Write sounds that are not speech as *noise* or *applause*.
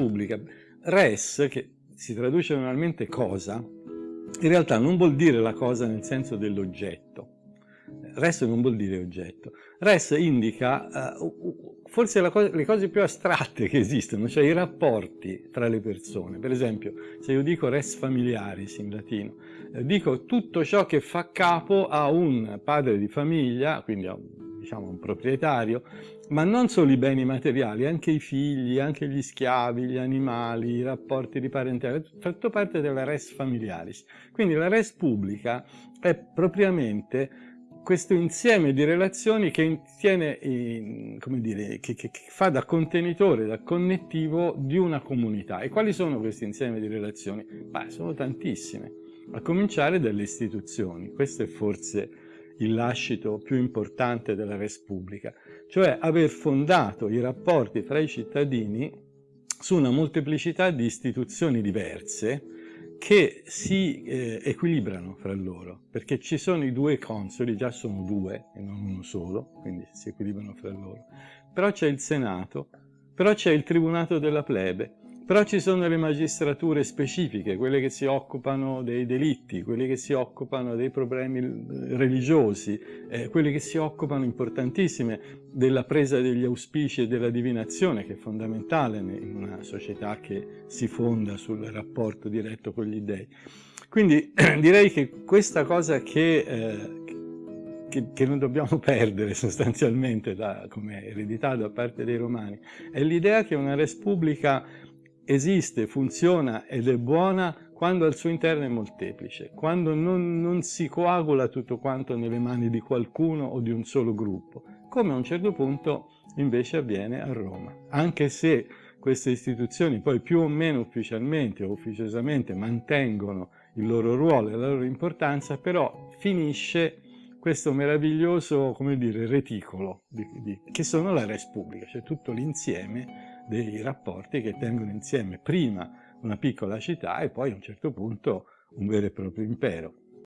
pubblica. Res, che si traduce normalmente cosa, in realtà non vuol dire la cosa nel senso dell'oggetto. Res non vuol dire oggetto. Res indica uh, forse co le cose più astratte che esistono, cioè i rapporti tra le persone. Per esempio, se io dico res familiaris in latino, eh, dico tutto ciò che fa capo a un padre di famiglia, quindi a un diciamo, un proprietario, ma non solo i beni materiali, anche i figli, anche gli schiavi, gli animali, i rapporti di parentela, tutto parte della res familiaris. Quindi la res pubblica è propriamente questo insieme di relazioni che, tiene in, dire, che, che, che, fa da contenitore, da connettivo di una comunità. E quali sono questi insieme di relazioni? Beh, sono tantissime, a cominciare dalle istituzioni. Questo è forse il lascito più importante della res pubblica, cioè aver fondato i rapporti tra i cittadini su una molteplicità di istituzioni diverse che si eh, equilibrano fra loro, perché ci sono i due consoli, già sono due e non uno solo, quindi si equilibrano fra loro, però c'è il Senato, però c'è il Tribunato della Plebe, però ci sono le magistrature specifiche, quelle che si occupano dei delitti, quelle che si occupano dei problemi eh, religiosi, eh, quelle che si occupano importantissime della presa degli auspici e della divinazione, che è fondamentale in una società che si fonda sul rapporto diretto con gli dèi. Quindi *clears throat* direi che questa cosa che, eh, che, che, non dobbiamo *laughs* perdere sostanzialmente da, come eredità da parte dei romani è l'idea che una res pubblica esiste, funziona ed è buona quando al suo interno è molteplice, quando non, non, si coagula tutto quanto nelle mani di qualcuno o di un solo gruppo, come a un certo punto invece avviene a Roma. Anche se queste istituzioni poi più o meno ufficialmente o ufficiosamente mantengono il loro ruolo e la loro importanza, però finisce questo meraviglioso, come dire, reticolo, di, di, che sono la res pubblica, cioè tutto l'insieme dei rapporti che tengono insieme prima una piccola città e poi a un certo punto un vero e proprio impero.